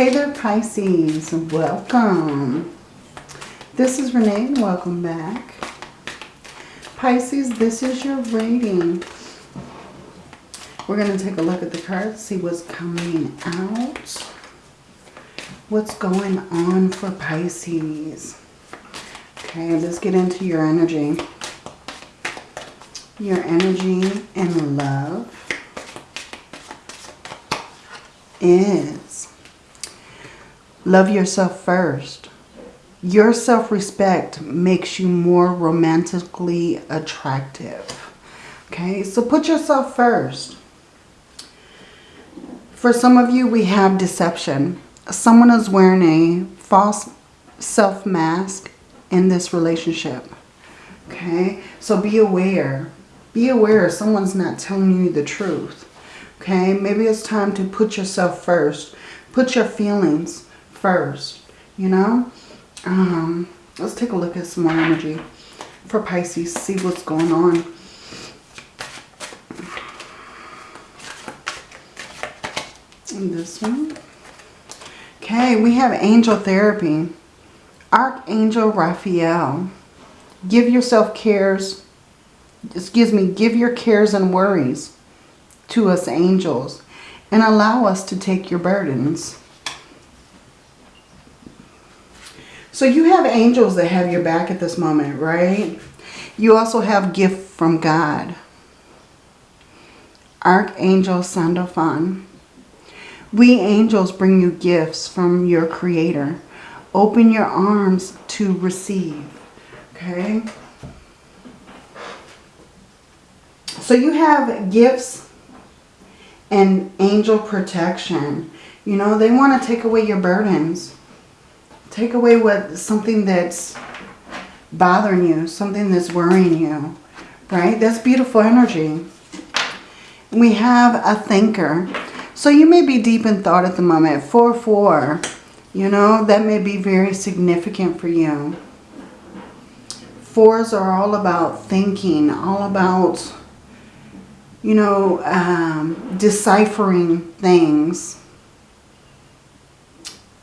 Hey there, Pisces. Welcome. This is Renee. Welcome back. Pisces, this is your reading. We're going to take a look at the cards, see what's coming out. What's going on for Pisces. Okay, let's get into your energy. Your energy and love is love yourself first. Your self-respect makes you more romantically attractive. Okay, so put yourself first. For some of you, we have deception. Someone is wearing a false self-mask in this relationship. Okay, so be aware. Be aware someone's not telling you the truth. Okay, maybe it's time to put yourself first. Put your feelings first, you know. Um, let's take a look at some more energy for Pisces. See what's going on. And this one. Okay, we have angel therapy. Archangel Raphael. Give yourself cares, excuse me, give your cares and worries to us angels and allow us to take your burdens. So you have angels that have your back at this moment, right? You also have gift from God. Archangel Sandalphon. We angels bring you gifts from your creator. Open your arms to receive. Okay? So you have gifts and angel protection. You know, they want to take away your burdens. Take away what something that's bothering you, something that's worrying you, right? That's beautiful energy. We have a thinker. So you may be deep in thought at the moment. 4-4, you know, that may be very significant for you. Fours are all about thinking, all about you know, um, deciphering things.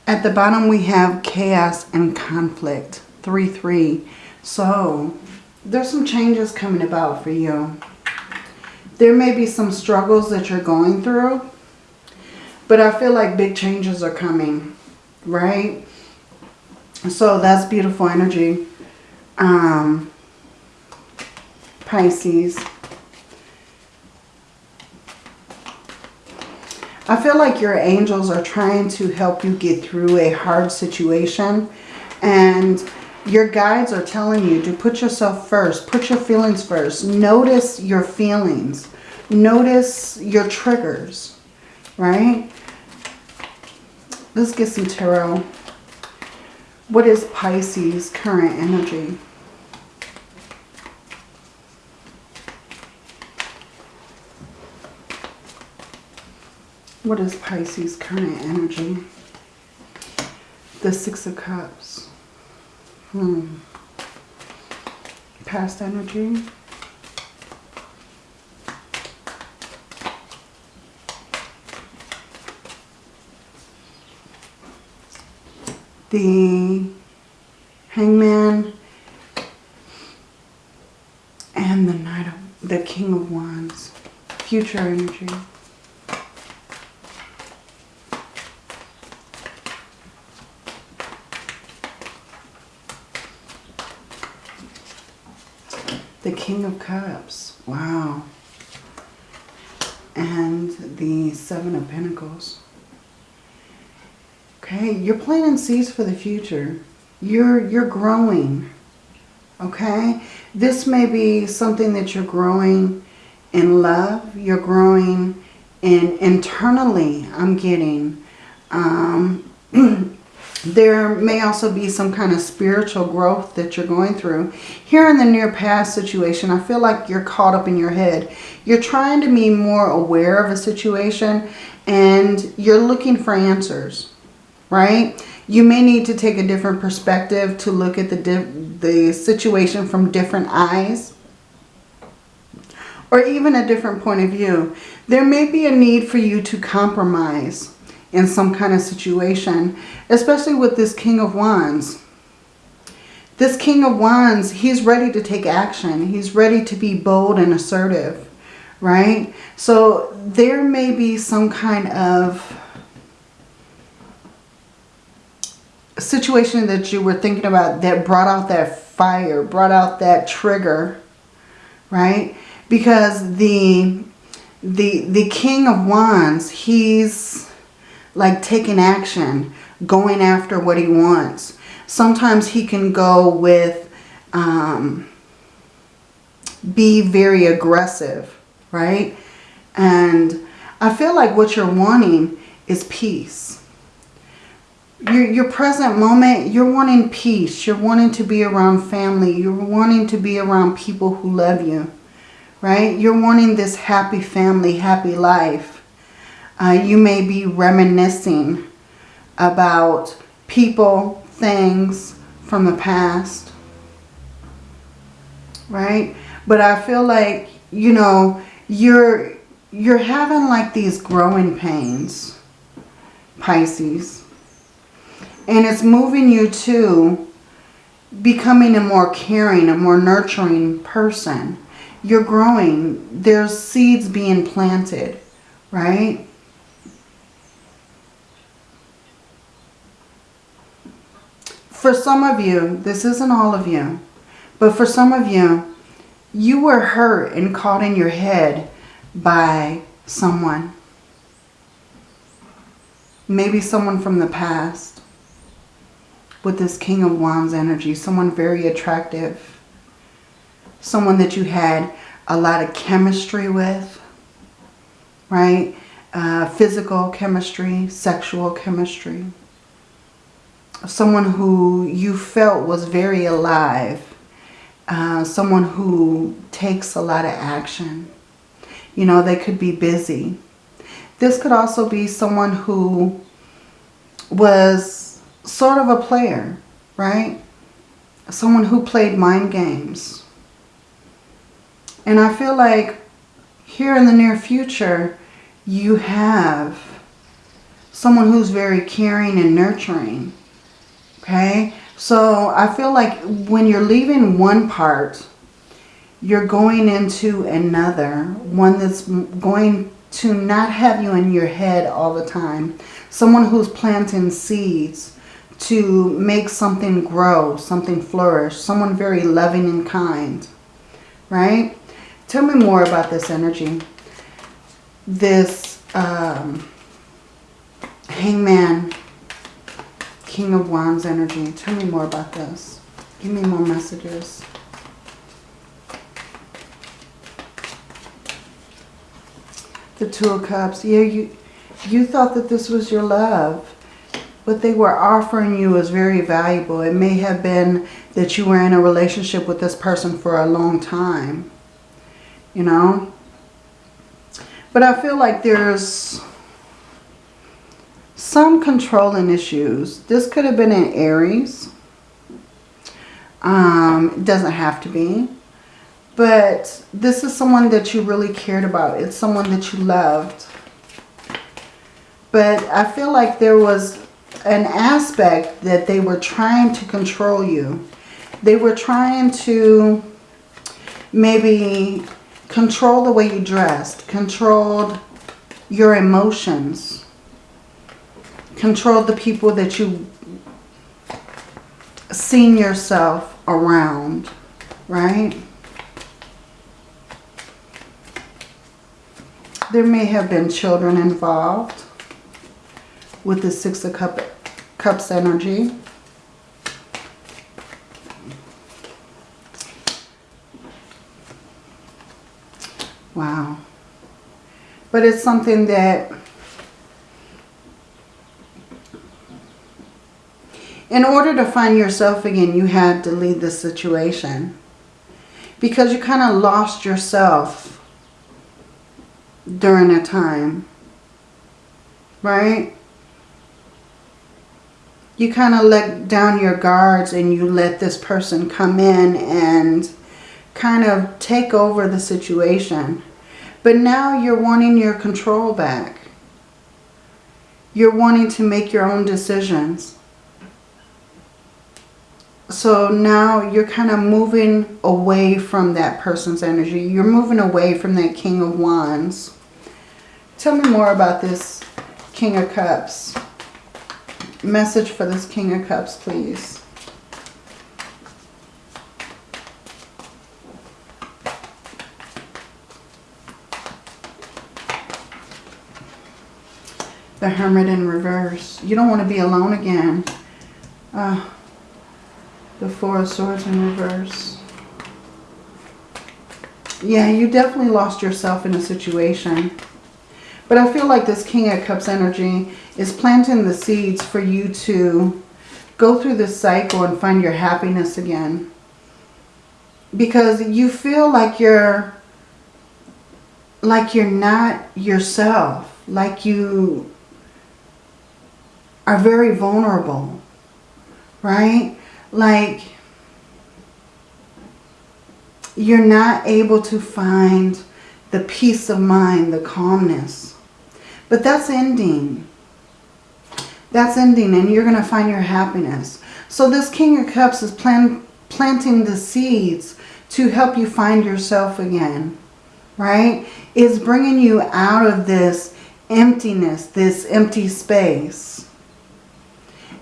At the bottom we have chaos and conflict, 3-3. So there's some changes coming about for you. There may be some struggles that you're going through, but I feel like big changes are coming, right? So that's beautiful energy. Um, Pisces. I feel like your angels are trying to help you get through a hard situation. And your guides are telling you to put yourself first. Put your feelings first. Notice your feelings. Notice your triggers. Right? Let's get some tarot. What is Pisces' current energy? What is Pisces' current energy? The Six of Cups. Hmm. Past energy. The Hangman and the Knight of the King of Wands. Future energy. The King of Cups. Wow. And the Seven of Pentacles. Okay, you're planting seeds for the future. You're, you're growing. Okay? This may be something that you're growing in love. You're growing in internally, I'm getting. Um, There may also be some kind of spiritual growth that you're going through. Here in the near past situation, I feel like you're caught up in your head. You're trying to be more aware of a situation and you're looking for answers, right? You may need to take a different perspective to look at the, the situation from different eyes or even a different point of view. There may be a need for you to compromise in some kind of situation, especially with this King of Wands. This King of Wands, he's ready to take action. He's ready to be bold and assertive, right? So there may be some kind of situation that you were thinking about that brought out that fire, brought out that trigger, right? Because the the the king of wands, he's like taking action, going after what he wants. Sometimes he can go with, um, be very aggressive, right? And I feel like what you're wanting is peace. Your, your present moment, you're wanting peace. You're wanting to be around family. You're wanting to be around people who love you, right? You're wanting this happy family, happy life. Uh, you may be reminiscing about people, things from the past. Right? But I feel like, you know, you're you're having like these growing pains, Pisces. And it's moving you to becoming a more caring, a more nurturing person. You're growing. There's seeds being planted, right? For some of you, this isn't all of you, but for some of you, you were hurt and caught in your head by someone. Maybe someone from the past with this King of Wands energy. Someone very attractive. Someone that you had a lot of chemistry with, right? Uh, physical chemistry, sexual chemistry someone who you felt was very alive, uh, someone who takes a lot of action. You know, they could be busy. This could also be someone who was sort of a player, right? Someone who played mind games. And I feel like here in the near future, you have someone who's very caring and nurturing Okay, so I feel like when you're leaving one part, you're going into another, one that's going to not have you in your head all the time. Someone who's planting seeds to make something grow, something flourish, someone very loving and kind, right? Tell me more about this energy. This um, hangman King of Wands energy. Tell me more about this. Give me more messages. The Two of Cups. Yeah, you, you thought that this was your love. What they were offering you was very valuable. It may have been that you were in a relationship with this person for a long time. You know? But I feel like there's some controlling issues. This could have been in Aries. Um, it doesn't have to be. But this is someone that you really cared about. It's someone that you loved. But I feel like there was an aspect that they were trying to control you. They were trying to maybe control the way you dressed, controlled your emotions control the people that you seen yourself around, right? There may have been children involved with the Six of Cup, Cups energy. Wow. But it's something that In order to find yourself again, you had to leave the situation. Because you kind of lost yourself during a time. Right? You kind of let down your guards and you let this person come in and kind of take over the situation. But now you're wanting your control back. You're wanting to make your own decisions. So now you're kind of moving away from that person's energy. You're moving away from that King of Wands. Tell me more about this King of Cups. Message for this King of Cups, please. The Hermit in reverse. You don't want to be alone again. Uh, the Four of Swords in reverse. Yeah, you definitely lost yourself in a situation. But I feel like this King of Cups energy is planting the seeds for you to go through this cycle and find your happiness again. Because you feel like you're like you're not yourself. Like you are very vulnerable. Right? Like you're not able to find the peace of mind, the calmness. But that's ending. That's ending and you're going to find your happiness. So this King of Cups is plant, planting the seeds to help you find yourself again. Right? It's bringing you out of this emptiness, this empty space.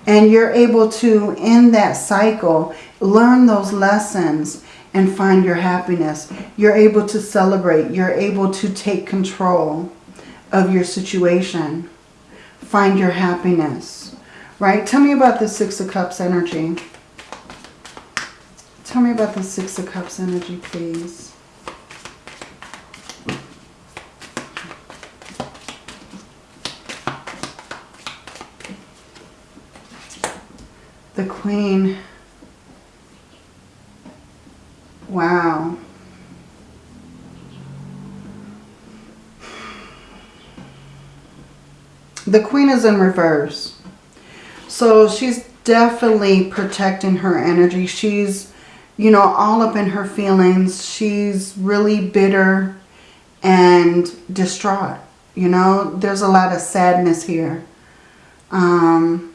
And you're able to, in that cycle, learn those lessons and find your happiness. You're able to celebrate. You're able to take control of your situation. Find your happiness. Right? Tell me about the Six of Cups energy. Tell me about the Six of Cups energy, please. The Queen. Wow. The Queen is in reverse. So she's definitely protecting her energy. She's, you know, all up in her feelings. She's really bitter and distraught. You know, there's a lot of sadness here. Um,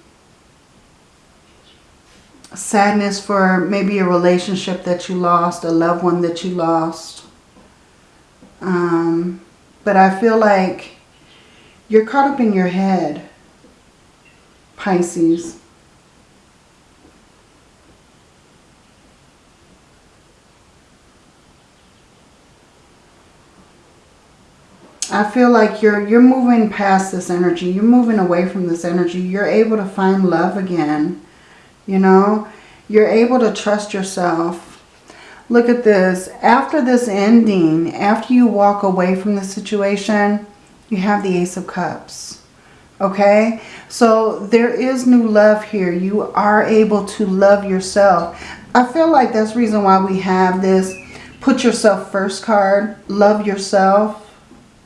sadness for maybe a relationship that you lost, a loved one that you lost. Um, but I feel like you're caught up in your head, Pisces. I feel like you're you're moving past this energy. You're moving away from this energy. You're able to find love again. You know, you're able to trust yourself. Look at this. After this ending, after you walk away from the situation, you have the Ace of Cups. Okay? So there is new love here. You are able to love yourself. I feel like that's reason why we have this put yourself first card. Love yourself.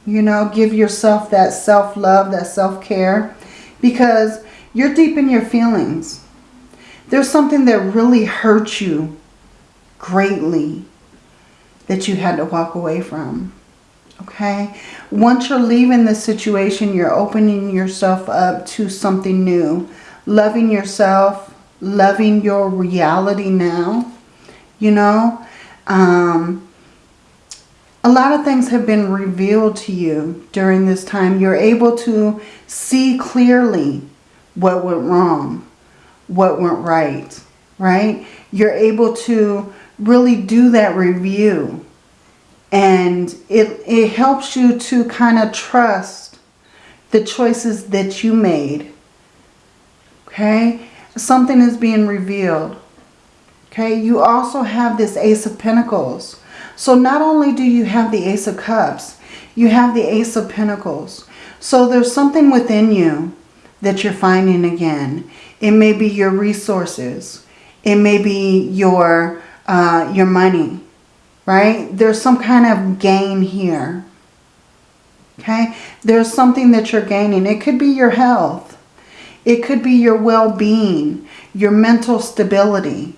You know, give yourself that self-love, that self-care. Because you're deep in your feelings. There's something that really hurt you greatly that you had to walk away from. Okay? Once you're leaving the situation, you're opening yourself up to something new. Loving yourself, loving your reality now. You know? Um, a lot of things have been revealed to you during this time. You're able to see clearly what went wrong what went right, right? You're able to really do that review. And it, it helps you to kind of trust the choices that you made. Okay? Something is being revealed. Okay? You also have this Ace of Pentacles. So not only do you have the Ace of Cups, you have the Ace of Pentacles. So there's something within you that you're finding again. It may be your resources. It may be your, uh, your money, right? There's some kind of gain here. Okay? There's something that you're gaining. It could be your health. It could be your well-being, your mental stability,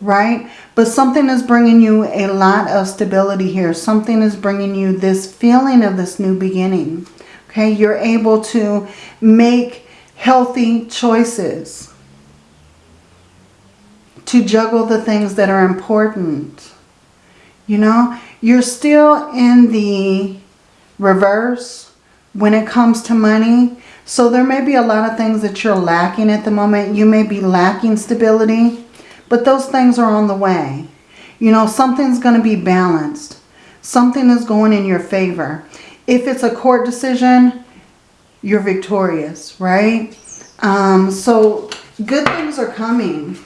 right? But something is bringing you a lot of stability here. Something is bringing you this feeling of this new beginning. Okay, you're able to make healthy choices. To juggle the things that are important. You know, you're still in the reverse when it comes to money. So there may be a lot of things that you're lacking at the moment. You may be lacking stability, but those things are on the way. You know, something's going to be balanced. Something is going in your favor. If it's a court decision, you're victorious, right? Um, so good things are coming.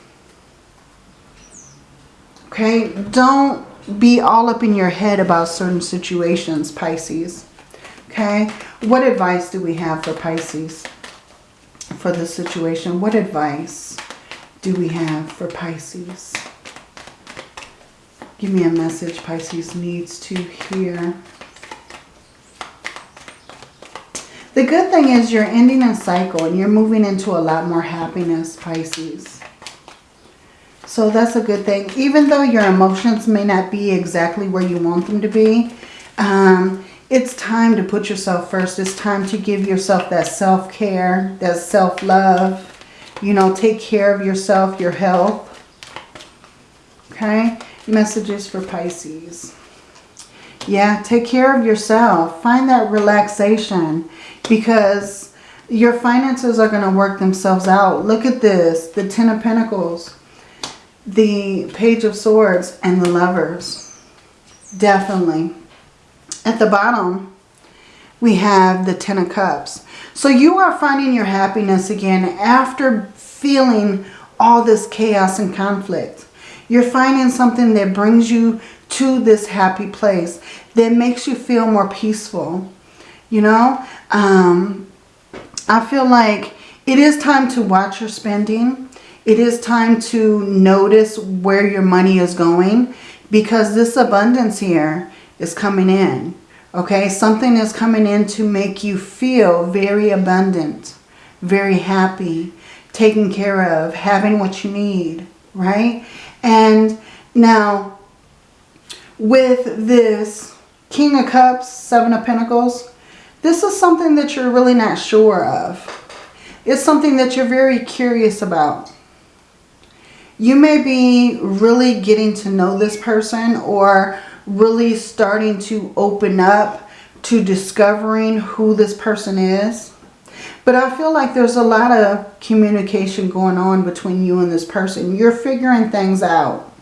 Okay, don't be all up in your head about certain situations, Pisces. Okay, what advice do we have for Pisces for this situation? What advice do we have for Pisces? Give me a message Pisces needs to hear. The good thing is you're ending a cycle and you're moving into a lot more happiness, Pisces. So that's a good thing. Even though your emotions may not be exactly where you want them to be, um, it's time to put yourself first. It's time to give yourself that self-care, that self-love. You know, take care of yourself, your health. Okay? Messages for Pisces. Yeah, take care of yourself. Find that relaxation because your finances are going to work themselves out. Look at this. The Ten of Pentacles, the Page of Swords, and the Lovers. Definitely. At the bottom, we have the Ten of Cups. So you are finding your happiness again after feeling all this chaos and conflict. You're finding something that brings you to this happy place that makes you feel more peaceful. You know, um, I feel like it is time to watch your spending. It is time to notice where your money is going because this abundance here is coming in. Okay, something is coming in to make you feel very abundant, very happy, taken care of, having what you need, right? And now, with this King of Cups, Seven of Pentacles, this is something that you're really not sure of. It's something that you're very curious about. You may be really getting to know this person or really starting to open up to discovering who this person is. But I feel like there's a lot of communication going on between you and this person. You're figuring things out.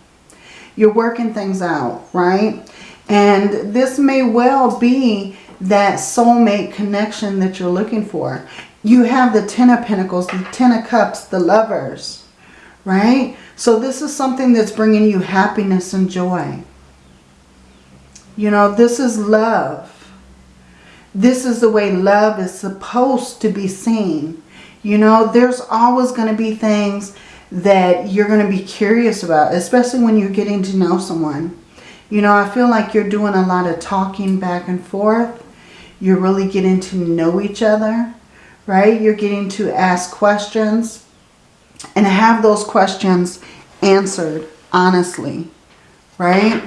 You're working things out, right? And this may well be that soulmate connection that you're looking for. You have the Ten of Pentacles, the Ten of Cups, the Lovers, right? So this is something that's bringing you happiness and joy. You know, this is love. This is the way love is supposed to be seen. You know, there's always going to be things that you're going to be curious about, especially when you're getting to know someone. You know, I feel like you're doing a lot of talking back and forth. You're really getting to know each other, right? You're getting to ask questions and have those questions answered honestly, right?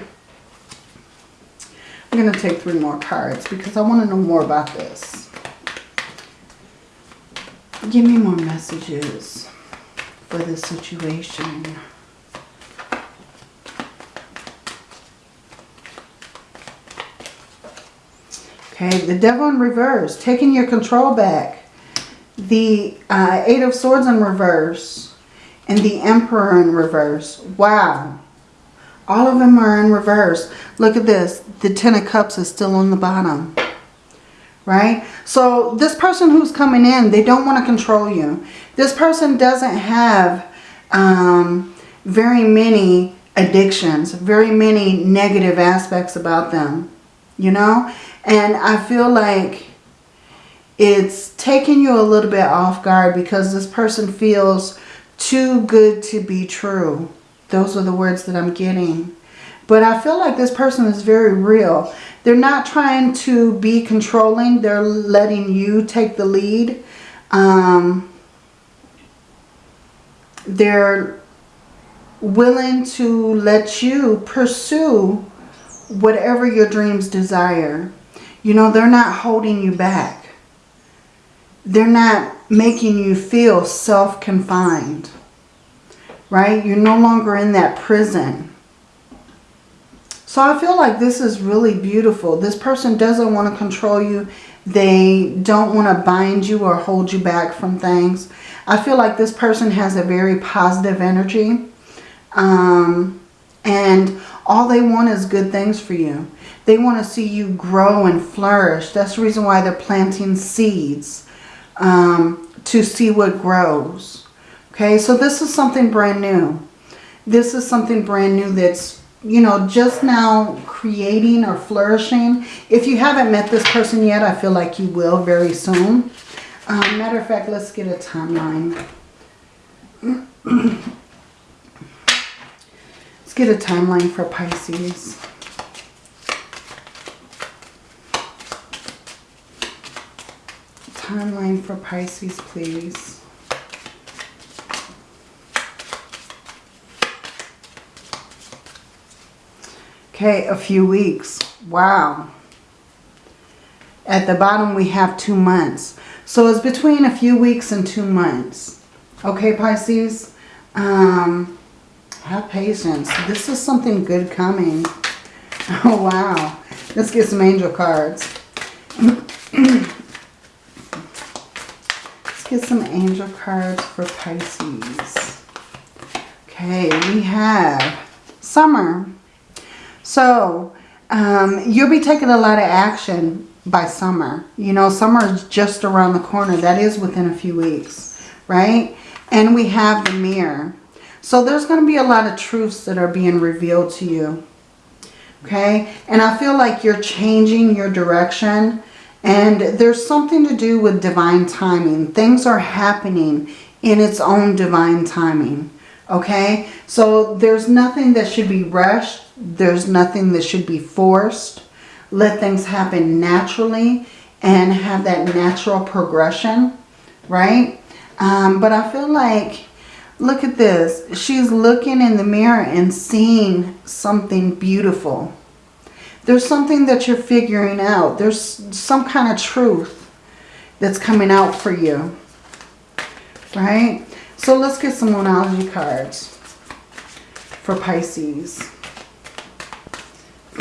I'm going to take three more cards because I want to know more about this. Give me more messages for this situation. Okay, the devil in reverse, taking your control back. The uh, Eight of Swords in reverse and the Emperor in reverse. Wow. All of them are in reverse. Look at this. The Ten of Cups is still on the bottom. Right? So this person who's coming in, they don't want to control you. This person doesn't have um, very many addictions, very many negative aspects about them. You know? And I feel like it's taking you a little bit off guard because this person feels too good to be true. Those are the words that I'm getting. But I feel like this person is very real. They're not trying to be controlling. They're letting you take the lead. Um, they're willing to let you pursue whatever your dreams desire. You know, they're not holding you back. they're not making you feel self-confined, right? You're no longer in that prison. So I feel like this is really beautiful. This person doesn't want to control you. They don't want to bind you or hold you back from things. I feel like this person has a very positive energy. Um, and all they want is good things for you. They want to see you grow and flourish. That's the reason why they're planting seeds um, to see what grows. Okay, so this is something brand new. This is something brand new that's, you know, just now creating or flourishing. If you haven't met this person yet, I feel like you will very soon. Um, matter of fact, let's get a timeline. let's get a timeline for Pisces. timeline for Pisces, please. Okay, a few weeks. Wow. At the bottom, we have two months. So it's between a few weeks and two months. Okay, Pisces? Um, have patience. This is something good coming. Oh, wow. Let's get some angel cards. Let's get some angel cards for Pisces. Okay, we have summer. So, um, you'll be taking a lot of action by summer. You know, summer is just around the corner. That is within a few weeks, right? And we have the mirror. So there's going to be a lot of truths that are being revealed to you. Okay? And I feel like you're changing your direction and there's something to do with divine timing. Things are happening in its own divine timing. Okay? So there's nothing that should be rushed. There's nothing that should be forced. Let things happen naturally and have that natural progression. Right? Um, but I feel like, look at this. She's looking in the mirror and seeing something beautiful. There's something that you're figuring out. There's some kind of truth that's coming out for you. Right? So let's get some Moonology cards for Pisces.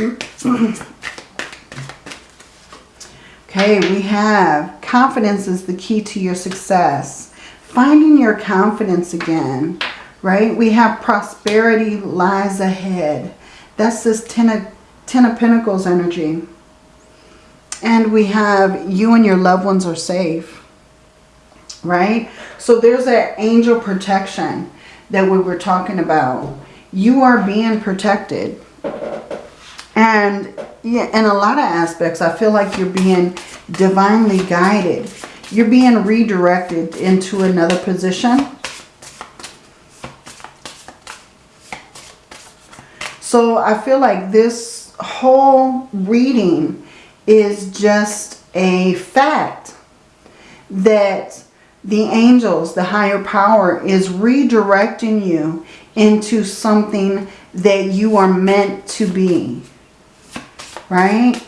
okay, we have confidence is the key to your success. Finding your confidence again, right? We have prosperity lies ahead. That's this Ten of Ten of Pentacles energy. And we have you and your loved ones are safe. Right? So there's that angel protection that we were talking about. You are being protected. And yeah, in a lot of aspects, I feel like you're being divinely guided. You're being redirected into another position. So I feel like this whole reading is just a fact that the angels, the higher power, is redirecting you into something that you are meant to be. Right?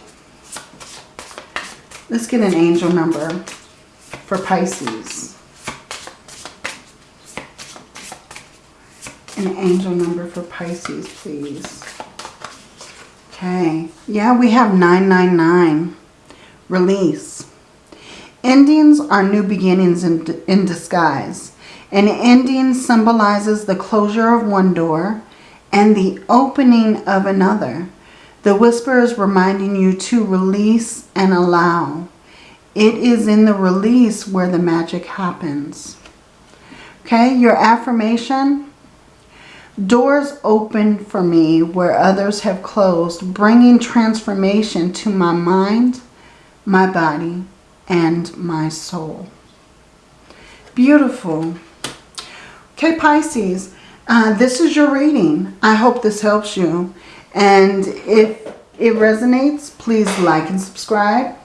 Let's get an angel number for Pisces. An angel number for Pisces, please. Okay. Yeah, we have 999. Release. Endings are new beginnings in, in disguise. An ending symbolizes the closure of one door and the opening of another. The whisper is reminding you to release and allow. It is in the release where the magic happens. Okay, your affirmation Doors open for me where others have closed, bringing transformation to my mind, my body, and my soul. Beautiful. Okay, Pisces, uh, this is your reading. I hope this helps you. And if it resonates, please like and subscribe.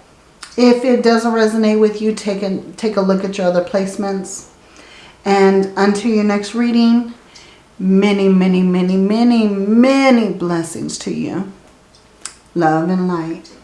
If it doesn't resonate with you, take a, take a look at your other placements. And until your next reading, many, many, many, many, many blessings to you. Love and light.